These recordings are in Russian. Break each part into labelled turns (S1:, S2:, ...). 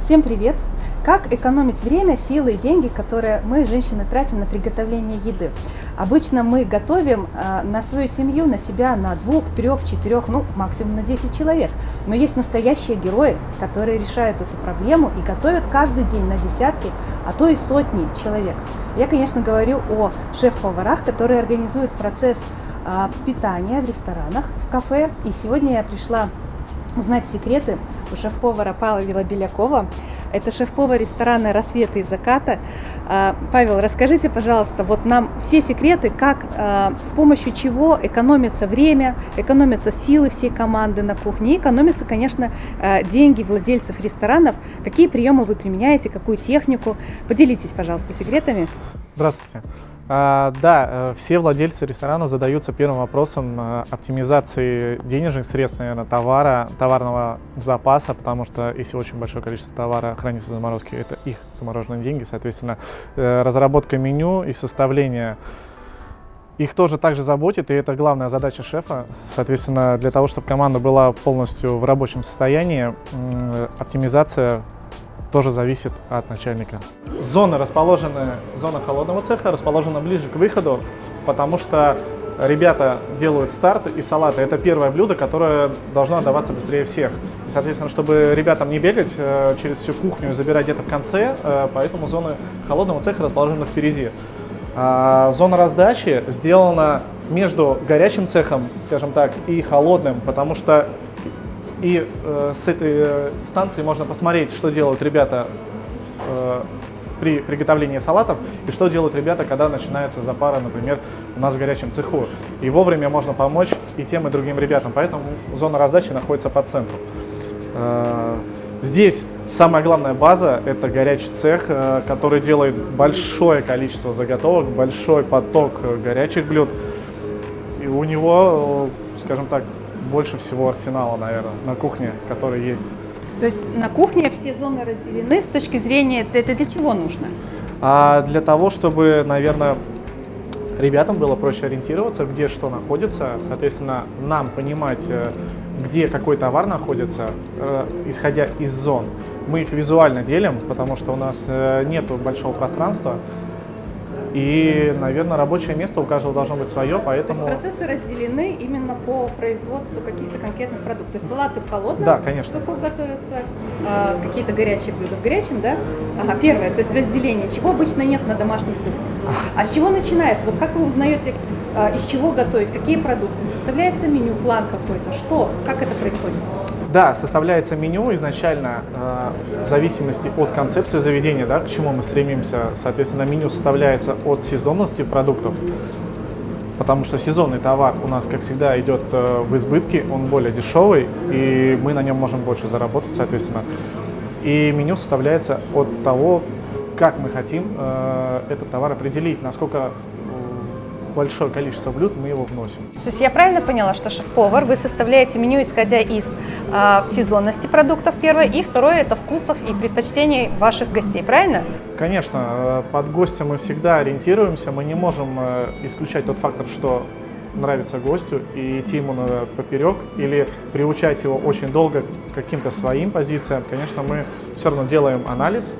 S1: Всем привет! Как экономить время, силы и деньги, которые мы, женщины, тратим на приготовление еды? Обычно мы готовим э, на свою семью, на себя, на двух, трех, четырех, ну максимум на 10 человек. Но есть настоящие герои, которые решают эту проблему и готовят каждый день на десятки, а то и сотни человек. Я, конечно, говорю о шеф-поварах, которые организуют процесс э, питания в ресторанах, в кафе. И сегодня я пришла узнать секреты у шеф-повара Павла Белякова. Это шеф-повар ресторана «Рассветы и заката». А, Павел, расскажите, пожалуйста, вот нам все секреты, как, а, с помощью чего экономится время, экономятся силы всей команды на кухне, экономятся, конечно, а, деньги владельцев ресторанов. Какие приемы вы применяете, какую технику? Поделитесь, пожалуйста, секретами.
S2: Здравствуйте. А, да, э, все владельцы ресторана задаются первым вопросом э, оптимизации денежных средств, наверное, товара, товарного запаса, потому что если очень большое количество товара хранится в заморозке, это их замороженные деньги, соответственно, э, разработка меню и составление их тоже также заботит, и это главная задача шефа. Соответственно, для того, чтобы команда была полностью в рабочем состоянии, оптимизация тоже зависит от начальника. Зона расположена, зона холодного цеха расположена ближе к выходу, потому что ребята делают старт и салаты. Это первое блюдо, которое должно отдаваться быстрее всех. И, соответственно, чтобы ребятам не бегать э, через всю кухню и забирать где-то в конце, э, поэтому зона холодного цеха расположена впереди. А зона раздачи сделана между горячим цехом, скажем так, и холодным, потому что и э, с этой э, станции можно посмотреть, что делают ребята э, при приготовлении салатов и что делают ребята, когда начинается запара, например, у нас в горячем цеху. И вовремя можно помочь и тем, и другим ребятам. Поэтому зона раздачи находится по центру. Э, здесь самая главная база – это горячий цех, э, который делает большое количество заготовок, большой поток горячих блюд. И у него, э, скажем так, больше всего арсенала, наверное, на кухне, который есть.
S1: То есть на кухне все зоны разделены с точки зрения, это для чего нужно?
S2: А для того, чтобы, наверное, ребятам было проще ориентироваться, где что находится, соответственно, нам понимать, э, где какой товар находится, э, исходя из зон. Мы их визуально делим, потому что у нас э, нет большого пространства, и, наверное, рабочее место у каждого должно быть свое, поэтому...
S1: То есть процессы разделены именно по производству каких-то конкретных продуктов. То есть салаты в холодном
S2: да, конечно.
S1: соку готовятся, а, какие-то горячие блюда в горячем, да? Ага, первое, то есть разделение, чего обычно нет на домашних кухнях. А с чего начинается? Вот как вы узнаете, а, из чего готовить, какие продукты? Составляется меню, план какой-то? Что? Как это происходит?
S2: Да, составляется меню изначально э, в зависимости от концепции заведения, да, к чему мы стремимся. Соответственно, меню составляется от сезонности продуктов, потому что сезонный товар у нас, как всегда, идет э, в избытке, он более дешевый, и мы на нем можем больше заработать, соответственно. И меню составляется от того, как мы хотим э, этот товар определить, насколько большое количество блюд, мы его вносим.
S1: То есть я правильно поняла, что шеф-повар, вы составляете меню, исходя из э, сезонности продуктов, первое, и второе, это вкусов и предпочтений ваших гостей, правильно?
S2: Конечно, э, под гостя мы всегда ориентируемся, мы не можем э, исключать тот фактор, что нравится гостю и идти ему на поперек или приучать его очень долго к каким-то своим позициям. Конечно, мы все равно делаем анализ,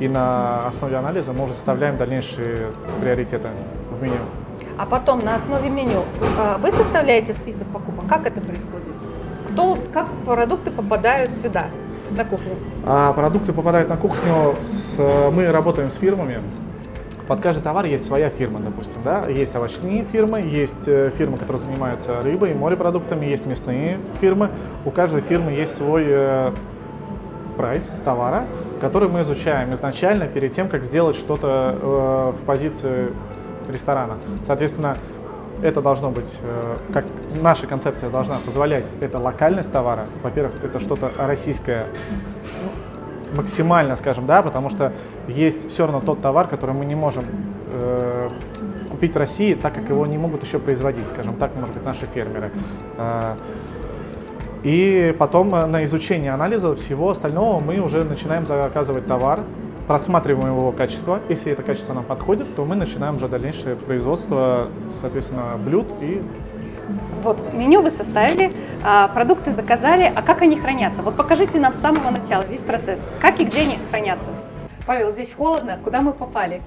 S2: и на основе анализа мы уже составляем дальнейшие приоритеты в меню
S1: а потом на основе меню а, вы составляете список покупок? Как это происходит? Кто, как продукты попадают сюда, на кухню?
S2: А, продукты попадают на кухню, с, мы работаем с фирмами, под каждый товар есть своя фирма, допустим, да, есть овощные фирмы, есть э, фирмы, которые занимаются рыбой, морепродуктами, есть мясные фирмы. У каждой фирмы есть свой э, прайс товара, который мы изучаем изначально перед тем, как сделать что-то э, в позиции ресторана. Соответственно, это должно быть, э, как наша концепция должна позволять, это локальность товара. Во-первых, это что-то российское, максимально, скажем, да, потому что есть все равно тот товар, который мы не можем э, купить в России, так как его не могут еще производить, скажем так, может быть, наши фермеры. Э, и потом на изучение анализа всего остального мы уже начинаем заказывать товар, просматриваем его качество. Если это качество нам подходит, то мы начинаем уже дальнейшее производство, соответственно, блюд и
S1: Вот меню вы составили, а, продукты заказали, а как они хранятся? Вот покажите нам с самого начала весь процесс. Как и где они хранятся? Павел, здесь холодно, куда мы попали?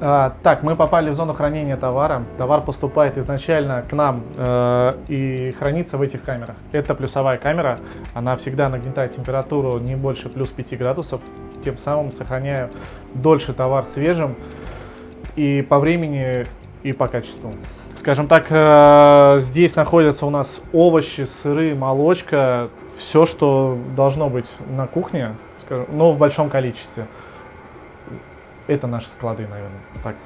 S2: А, так, мы попали в зону хранения товара. Товар поступает изначально к нам э, и хранится в этих камерах. Это плюсовая камера, она всегда нагнетает температуру не больше плюс 5 градусов, тем самым сохраняя дольше товар свежим и по времени, и по качеству. Скажем так, э, здесь находятся у нас овощи, сыры, молочка, все, что должно быть на кухне, скажем, но в большом количестве. Это наши склады, наверное, так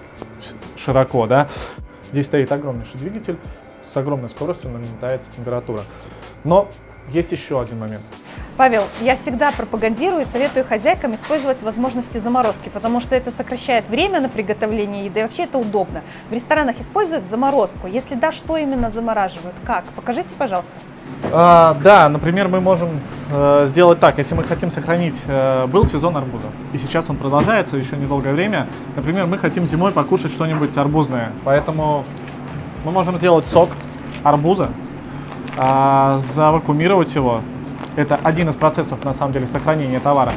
S2: широко, да. Здесь стоит огромнейший двигатель, с огромной скоростью нагнетается температура. Но есть еще один момент.
S1: Павел, я всегда пропагандирую и советую хозяйкам использовать возможности заморозки, потому что это сокращает время на приготовление еды, и вообще это удобно. В ресторанах используют заморозку. Если да, что именно замораживают? Как? Покажите, пожалуйста.
S2: А, да, например, мы можем э, сделать так, если мы хотим сохранить, э, был сезон арбуза, и сейчас он продолжается еще недолгое время, например, мы хотим зимой покушать что-нибудь арбузное, поэтому мы можем сделать сок арбуза, э, завакуумировать его, это один из процессов, на самом деле, сохранения товара,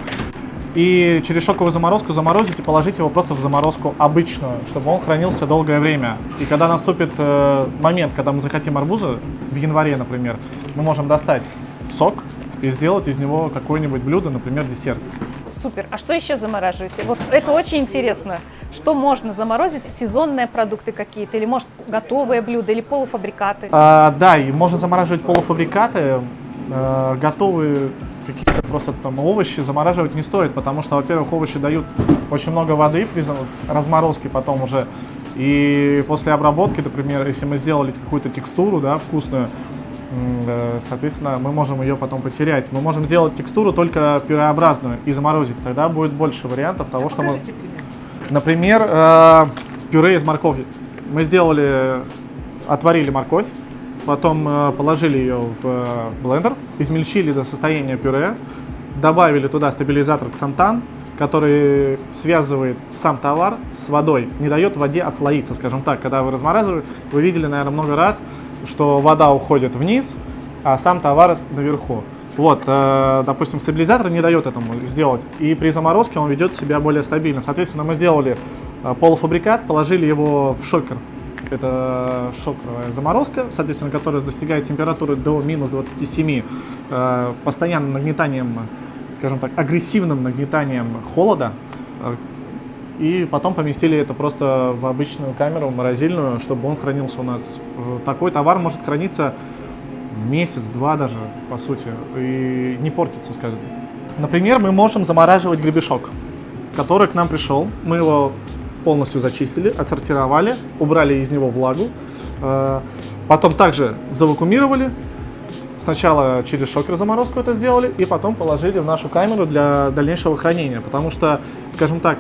S2: и через шоковую заморозку заморозить и положить его просто в заморозку обычную, чтобы он хранился долгое время. И когда наступит э, момент, когда мы захотим арбуза, в январе, например, мы можем достать сок и сделать из него какое-нибудь блюдо, например, десерт.
S1: Супер. А что еще замораживаете? Вот это очень интересно. Что можно заморозить? Сезонные продукты какие-то? Или, может, готовые блюда или полуфабрикаты?
S2: А, да, и можно замораживать полуфабрикаты. Э, готовые какие-то просто там овощи замораживать не стоит, потому что, во-первых, овощи дают очень много воды при разморозке потом уже. И после обработки, например, если мы сделали какую-то текстуру, да, вкусную, э, соответственно, мы можем ее потом потерять. Мы можем сделать текстуру только пюреобразную и заморозить. Тогда будет больше вариантов того, что мы... Например, э, пюре из моркови. Мы сделали, отварили морковь, потом э, положили ее в э, блендер, измельчили до состояния пюре, добавили туда стабилизатор ксантан, который связывает сам товар с водой, не дает воде отслоиться, скажем так. Когда вы размораживаете, вы видели, наверное, много раз, что вода уходит вниз, а сам товар наверху. Вот, э, допустим, стабилизатор не дает этому сделать, и при заморозке он ведет себя более стабильно. Соответственно, мы сделали полуфабрикат, положили его в шокер, это шоковая заморозка, соответственно, которая достигает температуры до минус 27, э, постоянным нагнетанием, скажем так, агрессивным нагнетанием холода. Э, и потом поместили это просто в обычную камеру морозильную, чтобы он хранился у нас. Э, такой товар может храниться месяц-два даже, по сути, и не портится, скажем. Например, мы можем замораживать гребешок, который к нам пришел. Мы его полностью зачистили, отсортировали, убрали из него влагу. Э, потом также завакуумировали. Сначала через шокер заморозку это сделали, и потом положили в нашу камеру для дальнейшего хранения. Потому что, скажем так,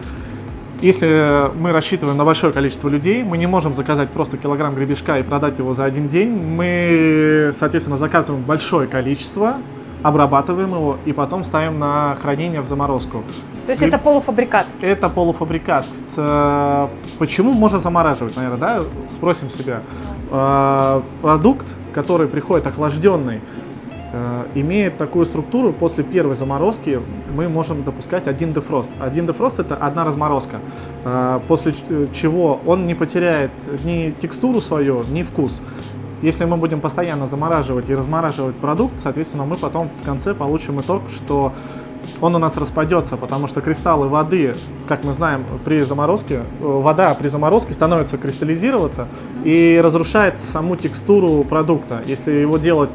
S2: если мы рассчитываем на большое количество людей, мы не можем заказать просто килограмм гребешка и продать его за один день. Мы, соответственно, заказываем большое количество, обрабатываем его и потом ставим на хранение в заморозку.
S1: То есть Гриб... это полуфабрикат?
S2: Это полуфабрикат. С, почему можно замораживать, наверное, да? Спросим себя. Э, продукт, который приходит охлажденный, э, имеет такую структуру, после первой заморозки мы можем допускать один дефрост. Один дефрост это одна разморозка, э, после чего он не потеряет ни текстуру свою, ни вкус. Если мы будем постоянно замораживать и размораживать продукт, соответственно, мы потом в конце получим итог, что он у нас распадется, потому что кристаллы воды, как мы знаем, при заморозке, э, вода при заморозке становится кристаллизироваться и разрушает саму текстуру продукта. Если его делать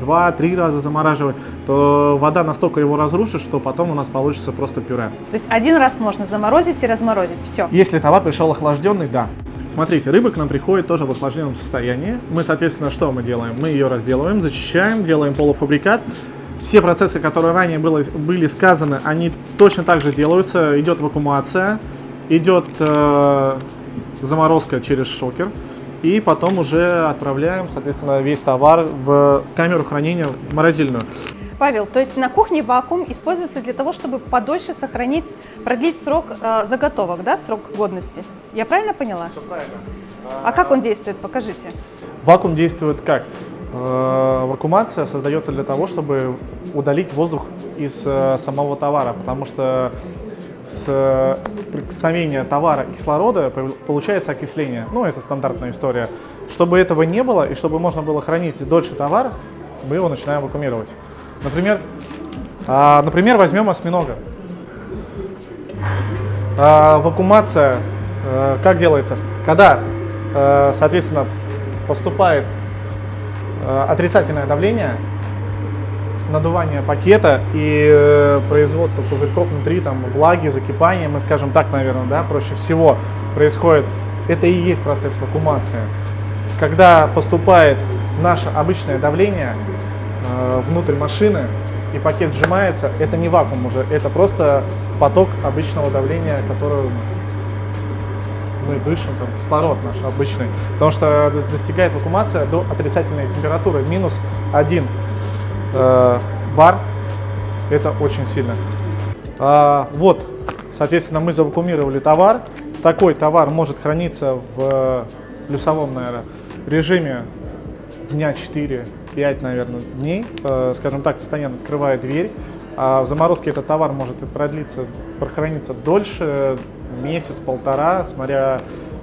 S2: два-три раза замораживать, то вода настолько его разрушит, что потом у нас получится просто пюре.
S1: То есть один раз можно заморозить и разморозить, все?
S2: Если товар пришел охлажденный, да. Смотрите, рыба к нам приходит тоже в охлажденном состоянии. Мы, соответственно, что мы делаем? Мы ее разделываем, зачищаем, делаем полуфабрикат. Все процессы, которые ранее было, были сказаны, они точно так же делаются. Идет вакуумация, идет э, заморозка через шокер. И потом уже отправляем, соответственно, весь товар в камеру хранения морозильную.
S1: Павел, то есть на кухне вакуум используется для того, чтобы подольше сохранить, продлить срок э, заготовок, да, срок годности? Я правильно поняла?
S2: Все правильно.
S1: А как он действует? Покажите.
S2: Вакуум действует как? Э, вакуумация создается для того, чтобы удалить воздух из э, самого товара, потому что с прикосновения товара кислорода получается окисление. Ну, это стандартная история. Чтобы этого не было и чтобы можно было хранить дольше товар, мы его начинаем вакуумировать. Например, а, например возьмем осьминога. А, вакуумация а, как делается? Когда, а, соответственно, поступает а, отрицательное давление, надувание пакета и э, производство пузырьков внутри, там, влаги, закипания, мы скажем так, наверное, да, проще всего происходит. Это и есть процесс вакуумации. Когда поступает наше обычное давление внутрь машины, и пакет сжимается, это не вакуум уже, это просто поток обычного давления, который мы дышим, там, кислород наш обычный, потому что достигает вакуумация до отрицательной температуры, минус 1 э, бар, это очень сильно. А, вот, соответственно, мы завакуумировали товар, такой товар может храниться в плюсовом, наверное, режиме дня 4 5, наверное, дней, э, скажем так, постоянно открывая дверь. А в заморозке этот товар может продлиться, прохраниться дольше, месяц-полтора, смотря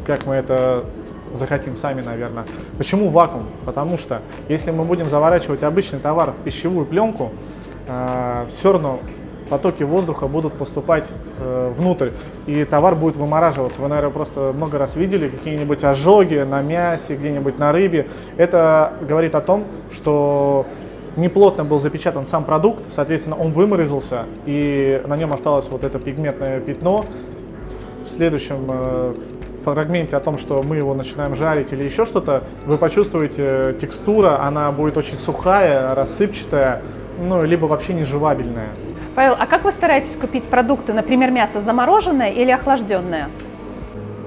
S2: как мы это захотим сами, наверное. Почему вакуум? Потому что если мы будем заворачивать обычный товар в пищевую пленку, э, все равно потоки воздуха будут поступать э, внутрь, и товар будет вымораживаться. Вы, наверное, просто много раз видели какие-нибудь ожоги на мясе, где-нибудь на рыбе. Это говорит о том, что неплотно был запечатан сам продукт, соответственно, он выморозился, и на нем осталось вот это пигментное пятно. В следующем э, фрагменте о том, что мы его начинаем жарить или еще что-то, вы почувствуете э, текстура, она будет очень сухая, рассыпчатая, ну, либо вообще не жевабельная.
S1: Павел, а как вы стараетесь купить продукты, например, мясо замороженное или охлажденное?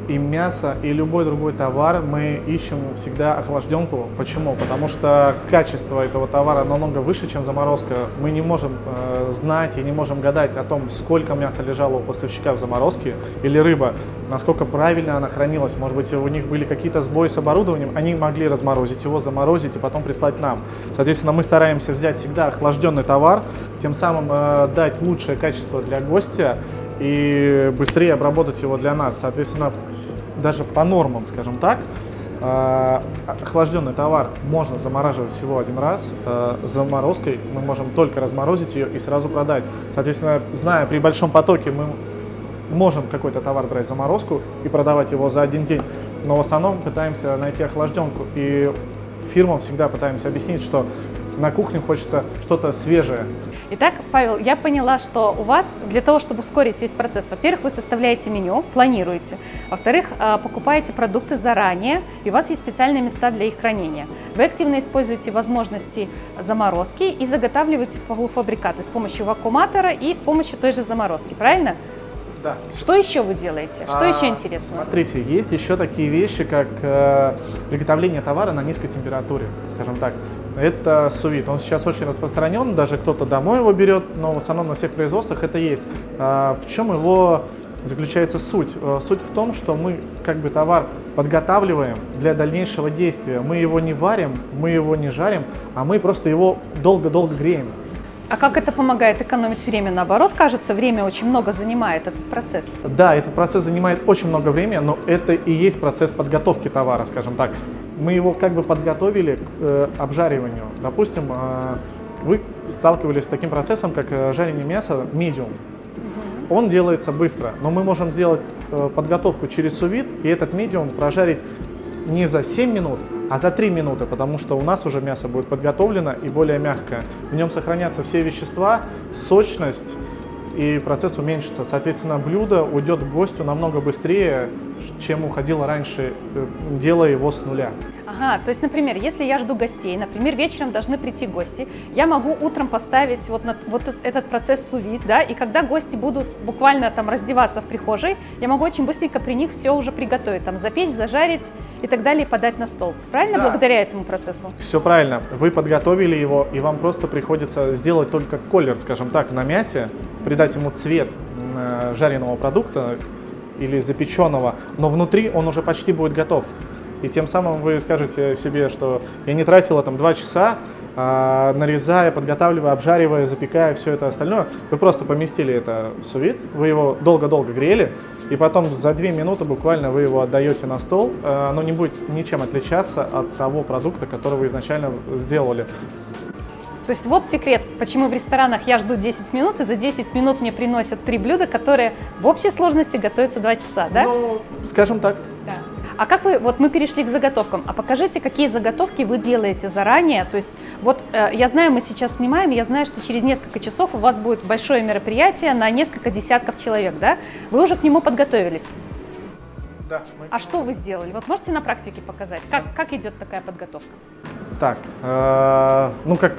S2: И мясо, и любой другой товар мы ищем всегда охлажденку. Почему? Потому что качество этого товара намного выше, чем заморозка. Мы не можем э, знать и не можем гадать о том, сколько мяса лежало у поставщика в заморозке или рыба, насколько правильно она хранилась. Может быть, у них были какие-то сбои с оборудованием, они могли разморозить его, заморозить и потом прислать нам. Соответственно, мы стараемся взять всегда охлажденный товар, тем самым э, дать лучшее качество для гостя и быстрее обработать его для нас. Соответственно, даже по нормам, скажем так, э, охлажденный товар можно замораживать всего один раз. Э, заморозкой мы можем только разморозить ее и сразу продать. Соответственно, зная при большом потоке, мы можем какой-то товар брать заморозку и продавать его за один день, но в основном пытаемся найти охлажденку. И фирмам всегда пытаемся объяснить, что на кухне хочется что-то свежее.
S1: Итак, Павел, я поняла, что у вас для того, чтобы ускорить весь процесс, во-первых, вы составляете меню, планируете, во-вторых, а, покупаете продукты заранее, и у вас есть специальные места для их хранения. Вы активно используете возможности заморозки и заготавливаете полуфабрикаты с помощью вакууматора и с помощью той же заморозки, правильно?
S2: Да.
S1: Что еще вы делаете? Что а, еще интересно?
S2: Смотрите, есть еще такие вещи, как э, приготовление товара на низкой температуре, скажем так это сувит. Он сейчас очень распространен, даже кто-то домой его берет, но в основном на всех производствах это есть. А, в чем его заключается суть? Э, суть в том, что мы как бы товар подготавливаем для дальнейшего действия. Мы его не варим, мы его не жарим, а мы просто его долго-долго греем.
S1: А как это помогает экономить время? Наоборот, кажется, время очень много занимает этот процесс.
S2: Да, этот процесс занимает очень много времени, но это и есть процесс подготовки товара, скажем так. Мы его как бы подготовили к э, обжариванию. Допустим, э, вы сталкивались с таким процессом, как э, жарение мяса medium. Он делается быстро, но мы можем сделать э, подготовку через сувид и этот медиум прожарить не за 7 минут, а за 3 минуты, потому что у нас уже мясо будет подготовлено и более мягкое. В нем сохранятся все вещества, сочность, и процесс уменьшится. Соответственно, блюдо уйдет к гостю намного быстрее, чем уходило раньше, э, делая его с нуля.
S1: Ага, то есть, например, если я жду гостей, например, вечером должны прийти гости, я могу утром поставить вот, на, вот этот процесс сувид, да, и когда гости будут буквально там раздеваться в прихожей, я могу очень быстренько при них все уже приготовить, там запечь, зажарить и так далее, и подать на стол. Правильно, да. благодаря этому процессу?
S2: Все правильно. Вы подготовили его, и вам просто приходится сделать только колер, скажем так, на мясе, придать ему цвет жареного продукта или запеченного, но внутри он уже почти будет готов. И тем самым вы скажете себе, что я не тратила там 2 часа, а, нарезая, подготавливая, обжаривая, запекая, все это остальное. Вы просто поместили это в сувид, вы его долго-долго грели, и потом за 2 минуты буквально вы его отдаете на стол. А, оно не будет ничем отличаться от того продукта, который вы изначально сделали.
S1: То есть вот секрет, почему в ресторанах я жду 10 минут, и за 10 минут мне приносят три блюда, которые в общей сложности готовятся 2 часа, да?
S2: Ну, скажем так.
S1: Да. А как вы, вот мы перешли к заготовкам, а покажите, какие заготовки вы делаете заранее, то есть вот э, я знаю, мы сейчас снимаем, я знаю, что через несколько часов у вас будет большое мероприятие на несколько десятков человек, да? Вы уже к нему подготовились?
S2: Да.
S1: Мы... А что вы сделали? Вот можете на практике показать, как, как идет такая подготовка?
S2: Так, э, ну как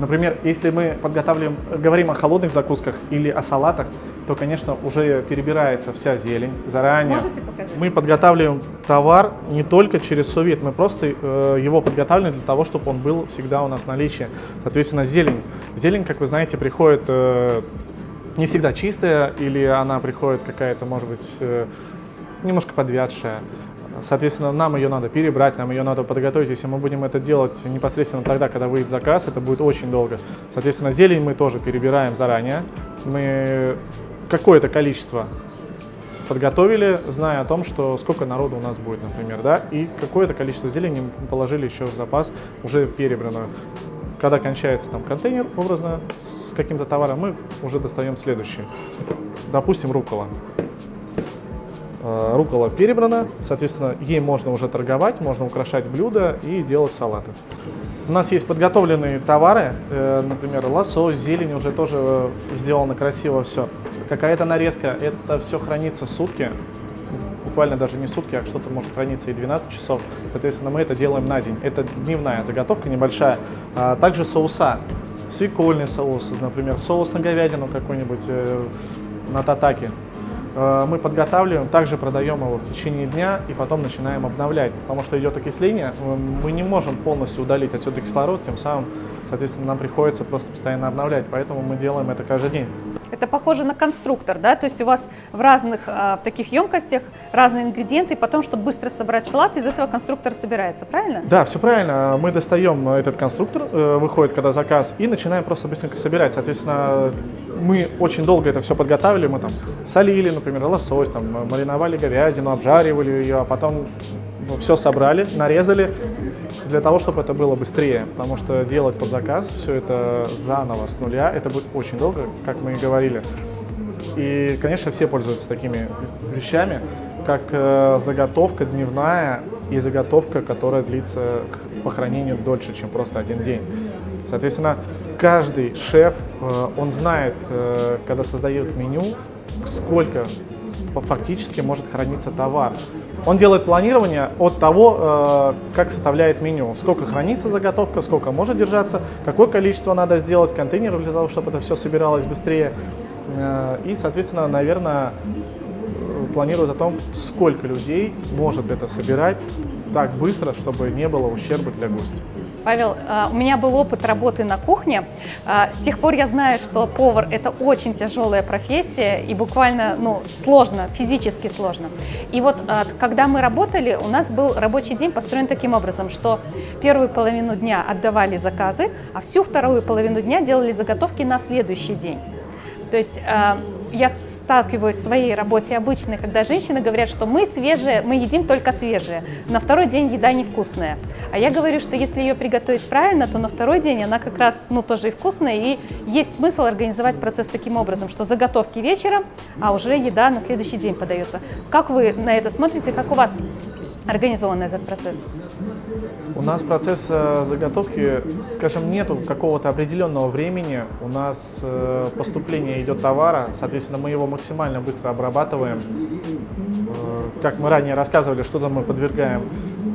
S2: Например, если мы подготавливаем, говорим о холодных закусках или о салатах, то, конечно, уже перебирается вся зелень заранее.
S1: Можете показать?
S2: Мы подготавливаем товар не только через совет, мы просто э, его подготавливаем для того, чтобы он был всегда у нас в наличии. Соответственно, зелень. Зелень, как вы знаете, приходит э, не всегда чистая, или она приходит какая-то, может быть, э, немножко подвядшая. Соответственно, нам ее надо перебрать, нам ее надо подготовить. Если мы будем это делать непосредственно тогда, когда выйдет заказ, это будет очень долго. Соответственно, зелень мы тоже перебираем заранее. Мы какое-то количество подготовили, зная о том, что сколько народу у нас будет, например, да, и какое-то количество зелени мы положили еще в запас, уже перебранную. Когда кончается там контейнер, образно, с каким-то товаром, мы уже достаем следующий. Допустим, рукола. Э, рукола перебрана, соответственно, ей можно уже торговать, можно украшать блюда и делать салаты. У нас есть подготовленные товары, э, например, лосось, зелень уже тоже сделано красиво все. Какая-то нарезка, это все хранится сутки, буквально даже не сутки, а что-то может храниться и 12 часов. Соответственно, мы это делаем на день. Это дневная заготовка небольшая. А также соуса. Свекольный соус, например, соус на говядину какой-нибудь, э, на татаке. Э, мы подготавливаем, также продаем его в течение дня и потом начинаем обновлять, потому что идет окисление, мы не можем полностью удалить отсюда кислород, тем самым, соответственно, нам приходится просто постоянно обновлять, поэтому мы делаем это каждый день.
S1: Это похоже на конструктор, да? То есть у вас в разных а, в таких емкостях разные ингредиенты, и потом, чтобы быстро собрать салат, из этого конструктор собирается, правильно?
S2: Да, все правильно. Мы достаем этот конструктор, э, выходит когда заказ, и начинаем просто быстренько собирать. Соответственно, мы очень долго это все подготавливали, мы там солили, например, лосось, там, мариновали говядину, обжаривали ее, а потом ну, все собрали, нарезали, для того, чтобы это было быстрее, потому что делать под заказ все это заново с нуля, это будет очень долго, как мы и говорили. И, конечно, все пользуются такими вещами, как э, заготовка дневная и заготовка, которая длится по хранению дольше, чем просто один день. Соответственно, каждый шеф, э, он знает, э, когда создает меню, сколько фактически может храниться товар. Он делает планирование от того, э, как составляет меню, сколько хранится заготовка, сколько может держаться, какое количество надо сделать контейнеров для того, чтобы это все собиралось быстрее. Э, и, соответственно, наверное, планирует о том, сколько людей может это собирать так быстро, чтобы не было ущерба для гостя.
S1: Павел, а, у меня был опыт работы на кухне. А, с тех пор я знаю, что повар – это очень тяжелая профессия и буквально ну, сложно, физически сложно. И вот а, когда мы работали, у нас был рабочий день построен таким образом, что первую половину дня отдавали заказы, а всю вторую половину дня делали заготовки на следующий день. То есть я сталкиваюсь в своей работе обычной, когда женщины говорят, что мы свежие, мы едим только свежие, на второй день еда невкусная. А я говорю, что если ее приготовить правильно, то на второй день она как раз ну, тоже и вкусная, и есть смысл организовать процесс таким образом, что заготовки вечером, а уже еда на следующий день подается. Как вы на это смотрите, как у вас организован этот процесс?
S2: У нас процесс э, заготовки, скажем, нету какого-то определенного времени. У нас э, поступление идет товара, соответственно, мы его максимально быстро обрабатываем. Э, как мы ранее рассказывали, что-то мы подвергаем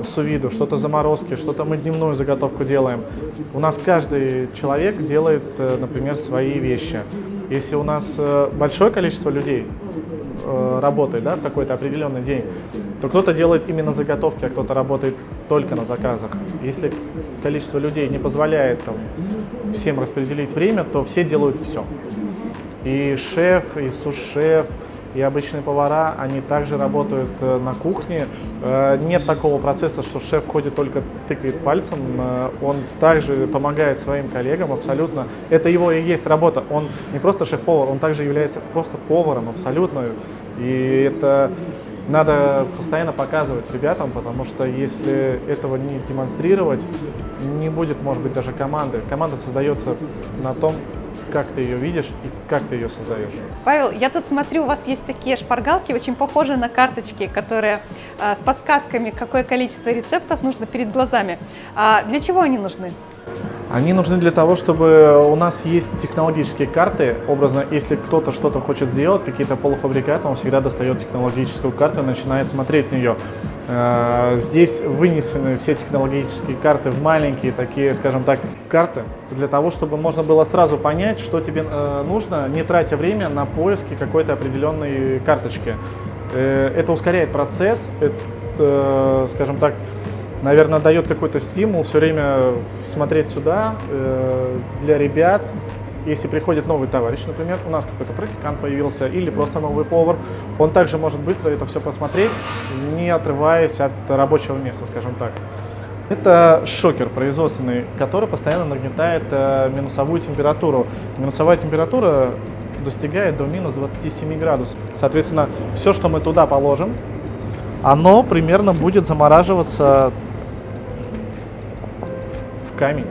S2: сувиду, что-то заморозки, что-то мы дневную заготовку делаем. У нас каждый человек делает, например, свои вещи. Если у нас большое количество людей работает да, в какой-то определенный день, то кто-то делает именно заготовки, а кто-то работает только на заказах. Если количество людей не позволяет там, всем распределить время, то все делают все. И шеф, и сушеф, и обычные повара, они также работают э, на кухне. Э, нет такого процесса, что шеф ходит только тыкает пальцем, э, он также помогает своим коллегам абсолютно. Это его и есть работа. Он не просто шеф-повар, он также является просто поваром абсолютно. И это надо постоянно показывать ребятам, потому что если этого не демонстрировать, не будет, может быть, даже команды. Команда создается на том, как ты ее видишь и как ты ее создаешь.
S1: Павел, я тут смотрю, у вас есть такие шпаргалки, очень похожие на карточки, которые а, с подсказками, какое количество рецептов нужно перед глазами. А для чего они нужны?
S2: Они нужны для того, чтобы у нас есть технологические карты. Образно, если кто-то что-то хочет сделать, какие-то полуфабрикаты, он всегда достает технологическую карту и начинает смотреть на нее. Э, здесь вынесены все технологические карты в маленькие такие, скажем так, карты, для того, чтобы можно было сразу понять, что тебе э, нужно, не тратя время на поиски какой-то определенной карточки. Э, это ускоряет процесс, это, скажем так, наверное, дает какой-то стимул все время смотреть сюда э, для ребят. Если приходит новый товарищ, например, у нас какой-то практикант появился или просто новый повар, он также может быстро это все посмотреть, не отрываясь от рабочего места, скажем так. Это шокер производственный, который постоянно нагнетает э, минусовую температуру. Минусовая температура достигает до минус 27 градусов. Соответственно, все, что мы туда положим, оно примерно будет замораживаться камень.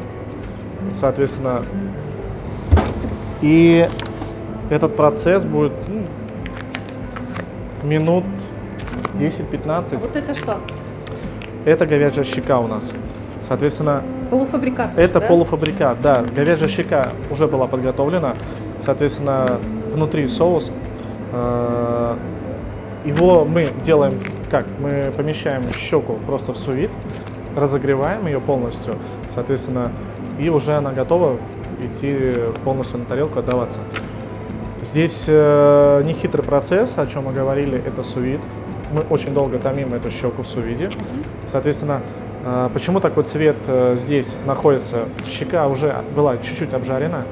S2: Соответственно, и этот процесс будет ну, минут 10-15.
S1: Вот это что?
S2: Это говяжья щека у нас. Соответственно,
S1: полуфабрикат.
S2: Это
S1: да?
S2: полуфабрикат, да. Говяжья щека уже была подготовлена. Соответственно, внутри соус. Э, его мы делаем как? Мы помещаем щеку просто в сувид разогреваем ее полностью, соответственно, и уже она готова идти полностью на тарелку отдаваться. Здесь э, нехитрый процесс, о чем мы говорили, это сувид. Мы очень долго томим эту щеку в сувиде. Соответственно, э, почему такой цвет э, здесь находится? Щека уже была чуть-чуть обжарена,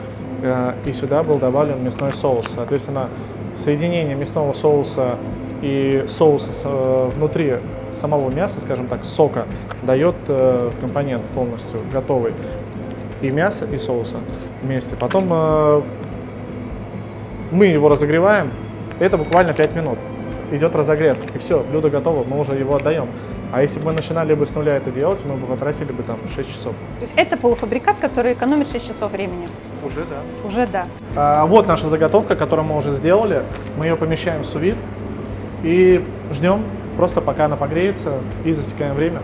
S2: э, и сюда был добавлен мясной соус. Соответственно, соединение мясного соуса и соуса э, внутри самого мяса, скажем так, сока, дает э, компонент полностью готовый. И мясо, и соуса вместе. Потом э, мы его разогреваем, это буквально 5 минут. Идет разогрев, и все, блюдо готово, мы уже его отдаем. А если бы мы начинали бы с нуля это делать, мы бы потратили бы там 6 часов.
S1: То есть это полуфабрикат, который экономит 6 часов времени?
S2: Уже да.
S1: Уже да.
S2: А, вот наша заготовка, которую мы уже сделали. Мы ее помещаем в сувид и ждем Просто пока она погреется и засекаем время.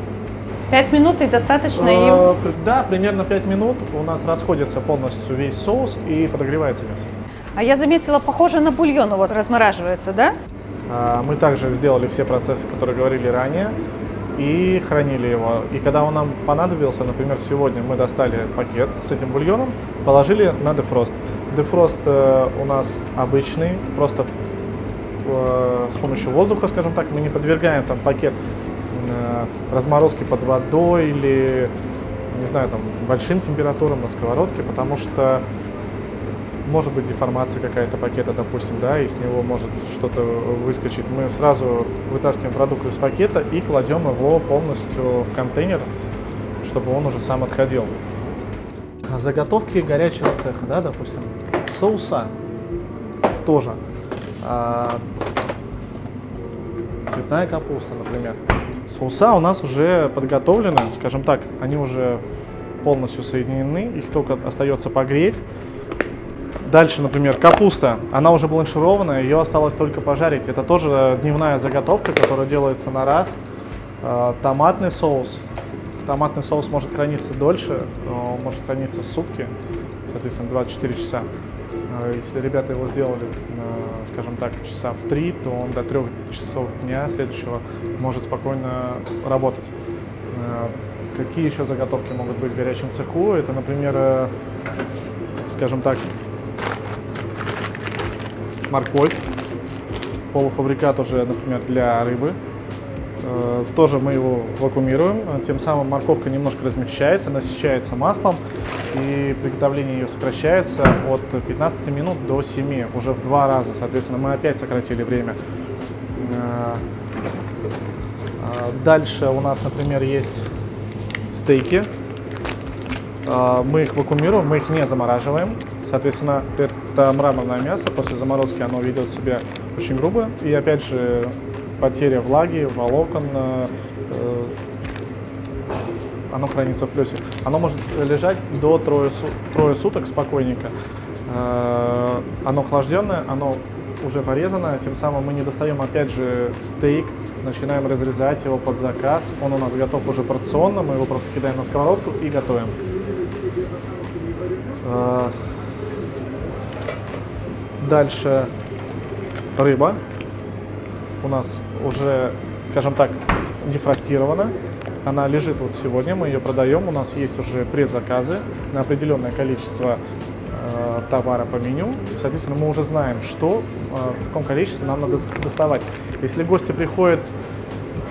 S1: Пять минут и достаточно
S2: э, Да, примерно пять минут. У нас расходится полностью весь соус и подогревается мясо.
S1: А я заметила, похоже на бульон у вас размораживается, да?
S2: А, мы также сделали все процессы, которые говорили ранее, и хранили его. И когда он нам понадобился, например, сегодня мы достали пакет с этим бульоном, положили на дефрост. Дефрост э, у нас обычный, просто с помощью воздуха, скажем так, мы не подвергаем там пакет э, разморозки под водой или, не знаю, там, большим температурам на сковородке, потому что может быть деформация какая-то пакета, допустим, да, и с него может что-то выскочить. Мы сразу вытаскиваем продукт из пакета и кладем его полностью в контейнер, чтобы он уже сам отходил. Заготовки горячего цеха, да, допустим, соуса тоже. А, цветная капуста, например. Соуса у нас уже подготовлены, скажем так, они уже полностью соединены, их только остается погреть. Дальше, например, капуста, она уже бланширована, ее осталось только пожарить. Это тоже дневная заготовка, которая делается на раз. А, томатный соус. Томатный соус может храниться дольше, может храниться сутки, соответственно, 24 часа. А, если ребята его сделали, скажем так, часа в три, то он до трех часов дня следующего может спокойно работать. А, какие еще заготовки могут быть в горячем цеху? Это, например, э, скажем так, морковь, полуфабрикат уже, например, для рыбы. Э, тоже мы его вакуумируем, тем самым морковка немножко размягчается, насыщается маслом, и приготовление ее сокращается от 15 минут до 7, уже в два раза. Соответственно, мы опять сократили время. Э, э, дальше у нас, например, есть стейки. Э, мы их вакуумируем, мы их не замораживаем. Соответственно, это мраморное мясо. После заморозки оно ведет себя очень грубо. И опять же, потеря влаги, волокон, оно хранится в плюсе. Оно может лежать до трое, трое суток спокойненько. Э, оно охлажденное, оно уже порезано, тем самым мы не достаем опять же стейк, начинаем разрезать его под заказ. Он у нас готов уже порционно, мы его просто кидаем на сковородку и готовим. Э, дальше рыба у нас уже, скажем так, дефростирована. Она лежит вот сегодня, мы ее продаем. У нас есть уже предзаказы на определенное количество э, товара по меню. Соответственно, мы уже знаем, что, э, в каком количестве нам надо доставать. Если гости приходят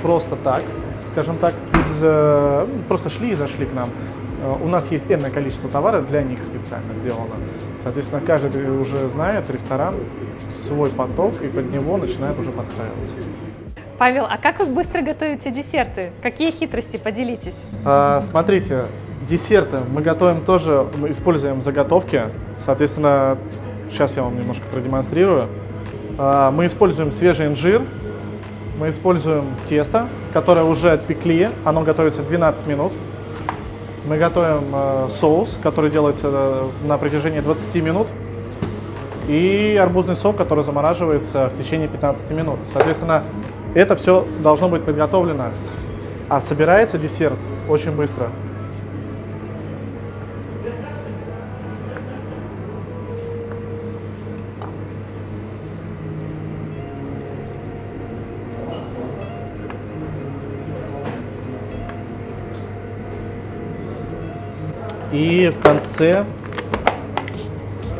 S2: просто так, скажем так, из, э, ну, просто шли и зашли к нам, э, у нас есть энное количество товара для них специально сделано. Соответственно, каждый уже знает ресторан свой поток и под него начинает уже подстраиваться.
S1: Павел, а как вы быстро готовите десерты? Какие хитрости? Поделитесь.
S2: А, смотрите, десерты мы готовим тоже, мы используем заготовки. Соответственно, сейчас я вам немножко продемонстрирую. А, мы используем свежий инжир, мы используем тесто, которое уже отпекли, оно готовится 12 минут. Мы готовим э, соус, который делается э, на протяжении 20 минут. И арбузный сок, который замораживается в течение 15 минут. Соответственно, это все должно быть подготовлено, а собирается десерт очень быстро. И в конце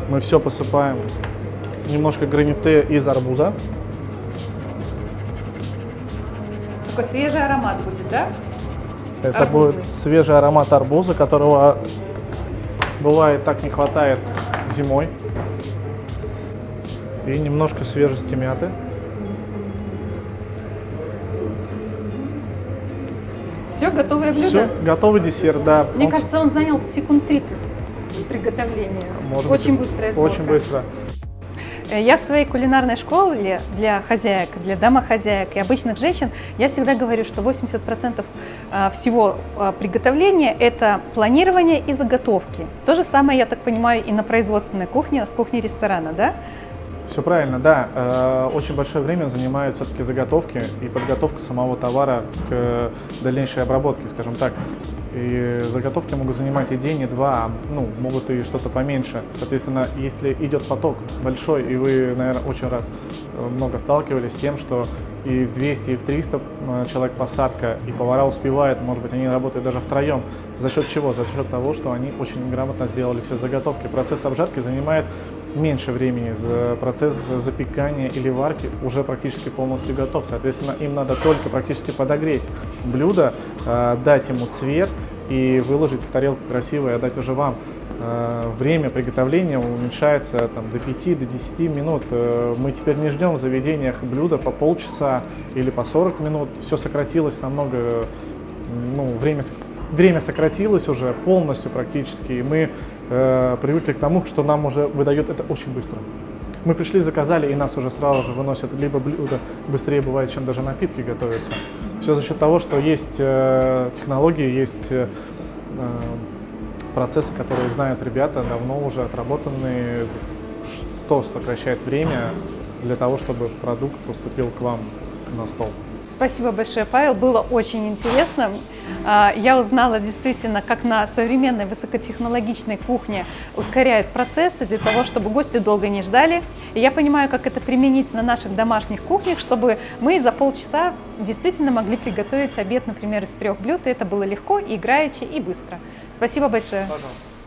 S2: мы все посыпаем немножко граните из арбуза.
S1: Такой свежий аромат будет, да?
S2: Это Арбузный. будет свежий аромат арбуза, которого бывает так не хватает зимой. И немножко свежести мяты.
S1: Все, готовое блюдо?
S2: Все, готовый десерт, да.
S1: Мне он... кажется, он занял секунд 30 приготовления. Может очень быть, быстрая сборка.
S2: Очень быстро.
S1: Э, я в своей кулинарной школе для хозяек, для домохозяек и обычных женщин, я всегда говорю, что 80% э, всего э, приготовления – это планирование и заготовки. То же самое, я так понимаю, и на производственной кухне, в кухне ресторана, да?
S2: Все правильно, да. Очень большое время занимают все-таки заготовки и подготовка самого товара к дальнейшей обработке, скажем так. И заготовки могут занимать и день, и два, а, ну, могут и что-то поменьше. Соответственно, если идет поток большой, и вы, наверное, очень раз э, много сталкивались с тем, что и в 200, и в 300 э, человек посадка, и повара успевают, может быть, они работают даже втроем. За счет чего? За счет того, что они очень грамотно сделали все заготовки. Процесс обжарки занимает меньше времени, за процесс запекания или варки уже практически полностью готов. Соответственно, им надо только практически подогреть блюдо, э, дать ему цвет и выложить в тарелку красиво и отдать уже вам. Э, время приготовления уменьшается там, до 5 до 10 минут. Э, мы теперь не ждем в заведениях блюда по полчаса или по 40 минут. Все сократилось намного, ну, время, время сократилось уже полностью практически. И мы э, привыкли к тому, что нам уже выдают это очень быстро. Мы пришли, заказали, и нас уже сразу же выносят либо блюдо быстрее бывает, чем даже напитки готовятся. Все за счет того, что есть э, технологии, есть э, процессы, которые знают ребята, давно уже отработанные, что сокращает время для того, чтобы продукт поступил к вам на стол.
S1: Спасибо большое, Павел. Было очень интересно. А, я узнала действительно, как на современной высокотехнологичной кухне ускоряют процессы для того, чтобы гости долго не ждали. И я понимаю, как это применить на наших домашних кухнях, чтобы мы за полчаса действительно могли приготовить обед, например, из трех блюд. И это было легко, играючи и быстро. Спасибо большое.
S2: Пожалуйста.